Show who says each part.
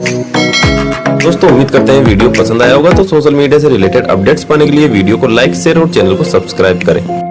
Speaker 1: दोस्तों, उम्मीद करते हैं वीडियो पसंद आया होगा तो सोशल मीडिया से रिलेटेड अपडेट्स पाने के लिए वीडियो को लाइक, शेयर और चैनल को सब्सक्राइब करें।